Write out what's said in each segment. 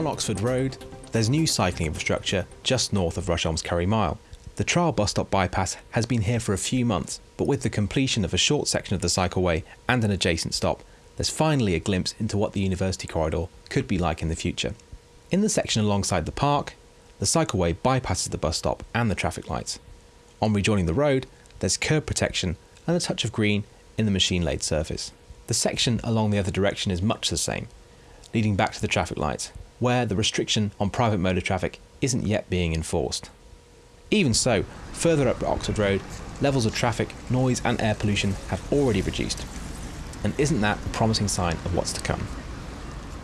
On Oxford Road, there's new cycling infrastructure just north of Rusholme's Curry Mile. The trial bus stop bypass has been here for a few months, but with the completion of a short section of the cycleway and an adjacent stop, there's finally a glimpse into what the university corridor could be like in the future. In the section alongside the park, the cycleway bypasses the bus stop and the traffic lights. On rejoining the road, there's curb protection and a touch of green in the machine laid surface. The section along the other direction is much the same, leading back to the traffic lights, where the restriction on private motor traffic isn't yet being enforced. Even so, further up Oxford Road, levels of traffic, noise, and air pollution have already reduced. And isn't that a promising sign of what's to come?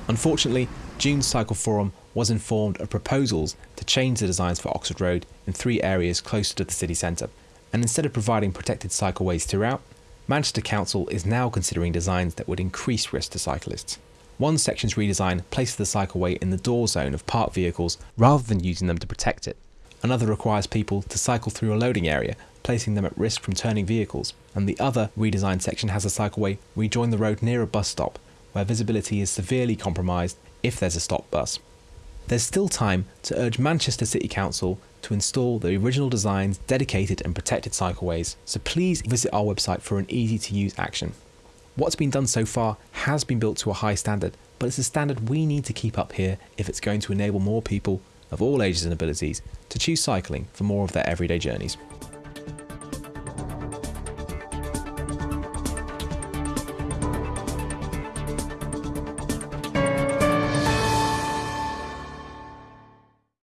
Unfortunately, June's Cycle Forum was informed of proposals to change the designs for Oxford Road in three areas closer to the city centre, and instead of providing protected cycleways throughout, Manchester Council is now considering designs that would increase risk to cyclists. One section's redesign places the cycleway in the door zone of parked vehicles rather than using them to protect it. Another requires people to cycle through a loading area, placing them at risk from turning vehicles. And the other redesigned section has a cycleway rejoin the road near a bus stop, where visibility is severely compromised if there's a stop bus. There's still time to urge Manchester City Council to install the original design's dedicated and protected cycleways, so please visit our website for an easy to use action. What's been done so far has been built to a high standard, but it's a standard we need to keep up here if it's going to enable more people of all ages and abilities to choose cycling for more of their everyday journeys.